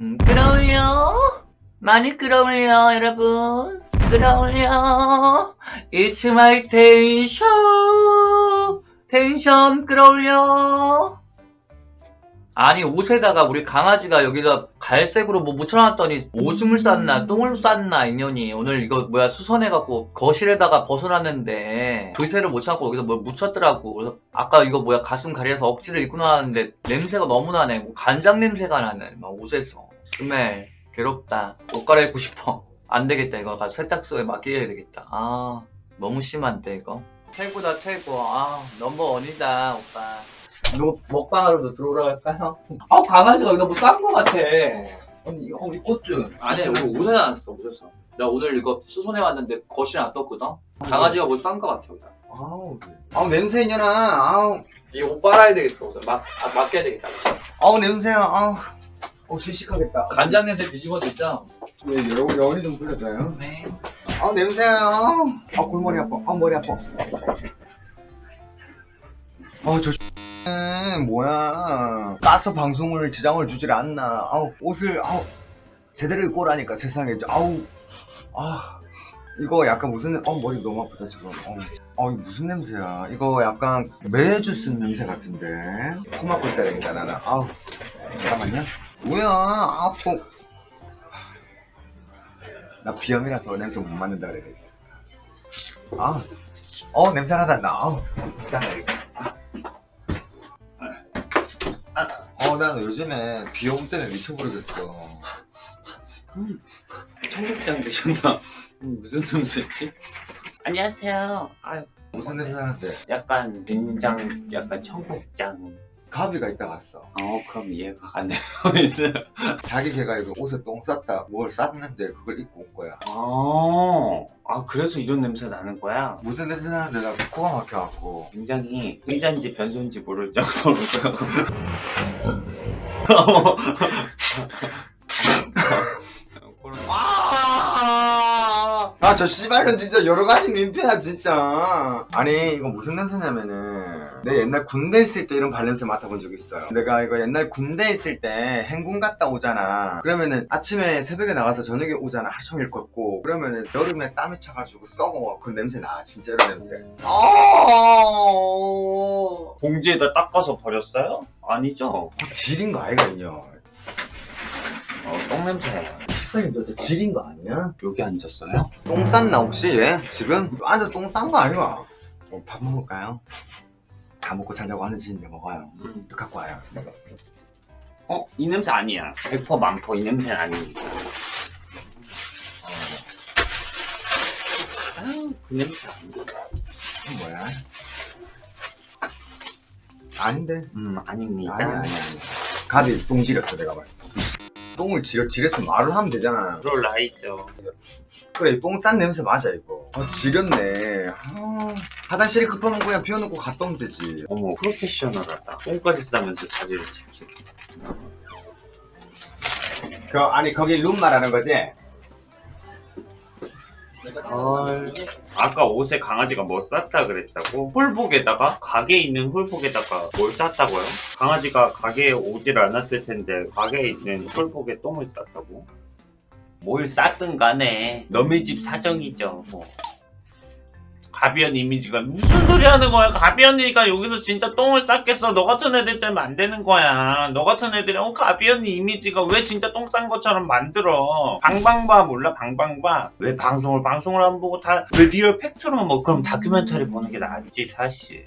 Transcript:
음, 끌어올려 많이 끌어올려 여러분. 끌어올려 It's my tension 텐션 끌어올려 아니 옷에다가 우리 강아지가 여기다 갈색으로 뭐 묻혀놨더니 오줌을 쌌나 똥을 쌌나 인연이. 오늘 이거 뭐야 수선해갖고 거실에다가 벗어놨는데 그새를 못 참고 여기다 뭘 묻혔더라고. 그래서 아까 이거 뭐야 가슴 가려서 억지를 입고 나왔는데 냄새가 너무 나네. 뭐 간장 냄새가 나네 막 옷에서 스멜 괴롭다 옷 갈아입고 싶어. 안 되겠다 이거. 가서 세탁소에 맡겨야 되겠다. 아 너무 심한데 이거? 최고다 최고. 아 넘버원이다 오빠. 너 먹방하러도 들어오라 할까요? 아 강아지가 여기다 뭐싼거 같아. 언니 이거 우리 꽃주 아니 우리 옷에 놨어 옷에서 나 오늘 이거 수선해 왔는데 거실에 놔뒀거든? 강아지가 뭐 싼 거 같아 여기다 아우 아우 냄새 이년아. 아우. 이거 옷 빨아야 되겠어 막, 아, 맡겨야 되겠다 아우 냄새야. 아우 어 질식하겠다. 간장 냄새 뒤집어 줬죠? 예 여기 열이 좀 불려줘요. 네. 냄새야. 아우 아 골머리 아파. 아우 머리 아파. 아우 저는 뭐야. 까서 방송을 지장을 주질 않나. 아우 옷을 아우 제대로 입고 오라니까 세상에. 아우. 아 이거 약간 무슨 어 머리 너무 아프다 지금. 어, 어 이거 무슨 냄새야. 이거 약간 매주 쓴 냄새 같은데. 코 막고 있어야 되겠다 나는. 아우. 잠깐만요 뭐야 아프 나 비염이라서 냄새 못 맡는다 그래 아, 어 냄새 나다 나 이거 어, 난 요즘에 비올 때는 미쳐버리겠어. 청국장 드셨나? 음, 무슨 냄새지? 안녕하세요. 아, 무슨 냄새 나는데? 약간 된장, 약간 청국장. 가비가 있다 갔어. 어, 그럼 이해가 가네요. 이제. 자기 걔가 이거 옷에 똥 쌌다, 뭘 쌌는데 그걸 입고 온 거야. 어, 아 그래서 이런 냄새 나는 거야? 무슨 냄새 나는데 나 코가 막혀갖고. 굉장히 의자인지 변소인지 모를 정도로. 아, 아, 저 씨발년 진짜 여러 가지 민폐야, 진짜. 아니, 이거 무슨 냄새냐면은, 내 옛날 군대 있을 때 이런 발냄새 맡아본 적 있어요. 내가 이거 옛날 군대 있을 때 행군 갔다 오잖아. 그러면은 아침에 새벽에 나가서 저녁에 오잖아. 하루 종일 걷고. 그러면은 여름에 땀이 차가지고 썩어. 그 냄새 나. 진짜 이런 냄새. 아, 봉지에다 닦아서 버렸어요? 아니죠? 질인 거 아이가, 이녀. 어, 똥 냄새. 시간이 너저 질인 거 아니야? 여기 앉았어요? 똥 쌌나 혹시 얘? 지금? 앉아 똥싼 거 아니야? 어, 밥 먹을까요? 다 먹고 살자고 하는 짓인데 먹어요 음. 갖고 와요 어, 이 냄새 아니야. 100% 만포 이 냄새는 아닙니다. 아유, 그 냄새 아니야. 이건 뭐야? 아닌데 음, 아닙니다. 아니 아니 아니 가비 똥 지렸어 내가 봤을 때 똥을 지렸, 지렸으면 말을 하면 되잖아 그럴 나이 죠. 그래 똥 싼 냄새 맞아 이거 아 지렸네 아, 화장실에 급하면 그냥 비워놓고 갔다 오면 되지 어머, 프로페셔널하다. 똥까지 싸면서 자리를 지키. 그 아니 거기 룸 말하는 거지? 헐. 아까 옷에 강아지가 뭐 쌌다 그랬다고? 홀복에다가? 가게에 있는 홀복에다가 뭘 쌌다고요? 강아지가 가게에 오질 않았을 텐데 가게에 있는 홀복에 똥을 쌌다고? 뭘 쌌든 간에 너네 집 사정이죠 뭐 가비언 이미지가 무슨 소리 하는 거야? 가비언이니까 여기서 진짜 똥을 쌌겠어. 너 같은 애들 때문에 안 되는 거야. 너 같은 애들이 어 가비언 이미지가 왜 진짜 똥 싼 것처럼 만들어? 방방바 몰라 방방바 왜 방송을 방송을 안 보고 다 왜 리얼 팩트로만 뭐 그럼 다큐멘터리 보는 게 낫지 사실